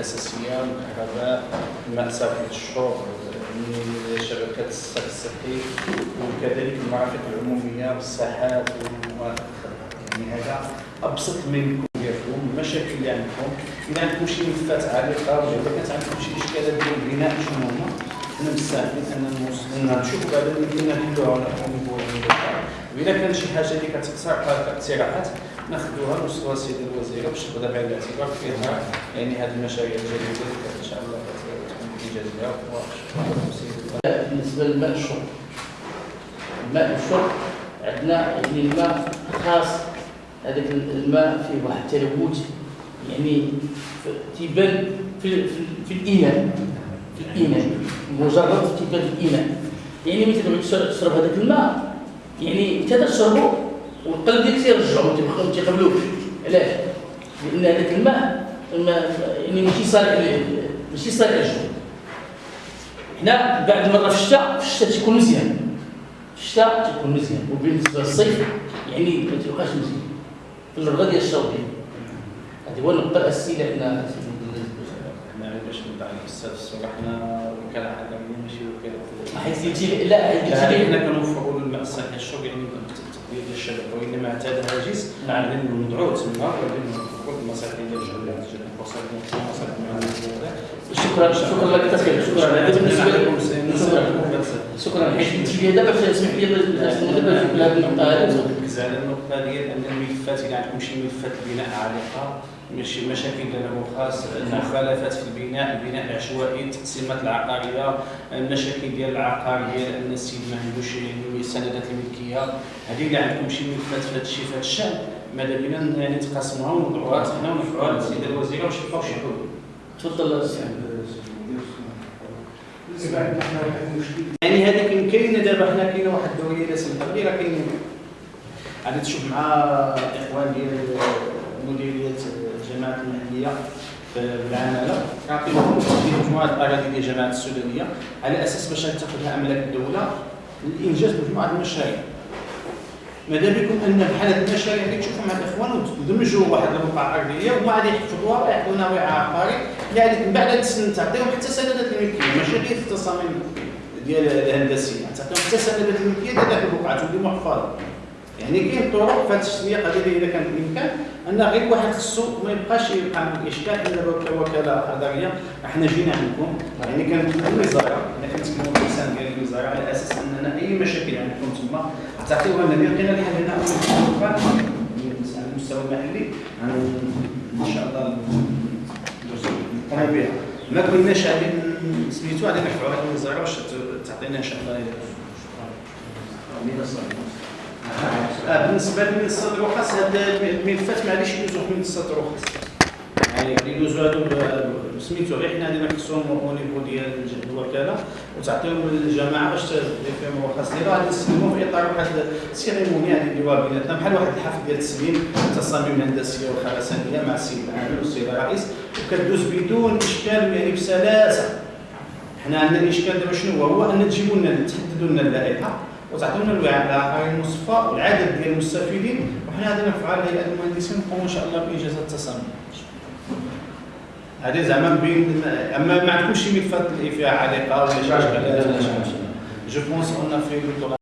الأساسية الكهرباء الماء صافي الشرب شبكات الصرف الصحي وكذلك المرافق العمومية والساحات والمرافق يعني هذا أبسط ما يمكن ديالكم المشاكل اللي عندكم اذا عندكم شي ملفات عالقة ولا كانت عندكم شي إشكالات ديال البناء شنو هما أنا مستعدين اننا نشوفوا بعدا كنا نحلوها على واذا كان شي حاجة اللي كتقترح اقتراحات ناخذوها نوصلوها للسيد الوزير باش تاخذها بعين الاعتبار في اطار يعني هذه المشاريع الجديدة اللي إن شاء الله ايجابيه بالنسبة للماء الشرب. الماء الشرب عندنا يعني الماء خاص هذاك الماء فيه واحد التلوث يعني تيبان في في, في الاناء في الاناء مجرد تيبان في الاناء يعني ملي تشرب هذاك الماء يعني انت تشربه والقلب ديالك تيرجعو ما تيقبلوش علاش؟ لأن هذاك الماء يعني ماشي صالح ماشي صالح للشرب هنا بعد مرة في الشتاء في الشتاء تيكون مزيان. في الشتاء تيكون مزيان. وبالنسبة للصيف يعني ما تيبقاش مزيان. في الرغد ديال الشرب هذا هو النقطه الاساسيه اللي عندنا إحنا باش نبدأ الأستاذ الصراحه حنا وكالة عالميه ماشي وكالة حيت يجي لا حيت حنا كنوفروا الماء الصحي الشرب يعني ديال الشبكه وإلا ما اعتاد هاجس نعم ندعو تما ولكن كل المصالح ديال المصالح شكرا شكرا لك تخيل شكرا بالنسبة شكرا شكرا حيت لي دابا تسمح لي دابا نجيب هذه النقطة هذه. نركز على النقطه ديال أن الملفات اذا عندكم شي ملفات البناء عالقه ماشي مشاكل له خاص المخالفات في البناء البناء العشوائي التقسيمات العقارية المشاكل ديال العقار ديال إن السيد ما عندوش سندات الملكية. هذه اللي عندكم شي ملفات في هذا الشيء في هذا الشأن. ماذا بينا يعني تقاسموها ونوضعوها حنا ونرفعوها للسيده الوزيره ونشوفوها شي حلول. تفضل يعني هذا كاين كاين دابا حنا كاينة واحد الدوريه اللي سمحت لي راه كاين. غادي تشوف مع الاخوان ديال مديرية الجماعات المحليه في العمالة. كنعطيهم مجموعة الاراضي ديال الجماعات السودانية. على أساس باش تاخذها املاك الدولة لانجاز مجموعة المشاريع. ماذا بكم أن بحال هذه المشاريع اللي تشوفوا مع الإخوان وتدمجوا واحد البقعه أرضية وما غادي يحفظوها ويعطونا وعاء عقاري يعني من بعد تعطيهم حتى سندات الملكية ماشي غير في التصاميم ديال الهندسية تعطيهم حتى سندات الملكية ديال هذه البقعه تولي محفظة. يعني كاين طرق في هذا التسويق هذه إذا كان بالامكان أن غير واحد خصو ما يبقاش يبقى إشكال إلا كوكاله حضريه إحنا جينا عندكم. يعني كانت الوزاره إحنا كنتكلموا باللسان ديال الوزاره على أساس أننا أي مشاكل عندكم تما تعطيوها لنا لقينا الحل هنا على المستوى المحلي أن شاء الله نقوموا بها ما كناش غادي سميتو غادي نرفعوها للوزاره باش تعطينا ان شاء الله آه بالنسبة لمنصه الرخص هذا الملفات معليش يدوزو في منصه الرخص يعني يدوزو هادو سميتو غير حنا غادي نقصوهم au niveau ديال الوكالة. وتعطيهم للجماعه باش تدير فيهم الرخص ديالها غادي نسلموهم في إطار واحد ال cérémonie غادي نديروها بيناتنا. بحال واحد الحفل ديال التسليم التصاميم الهندسيه والخرسانيه مع السيد العامل والسيد الرئيس. وكدوز بدون إشكال يعني بسلاسة. حنا عندنا الاشكال دابا شنو هو؟ هو أن تجيبوا لنا تحددوا لنا اللائحة. وتعطونا الوعاء العقاري المصفى والعدد ديال المستفيدين وحنا غادي على هيئه المهندسين نقوموا ان شاء الله بانجاز التصاميم هذه زعما بين اما ما عندكمش شي ملفات فيها علاقه ولا شي جو بونس اون في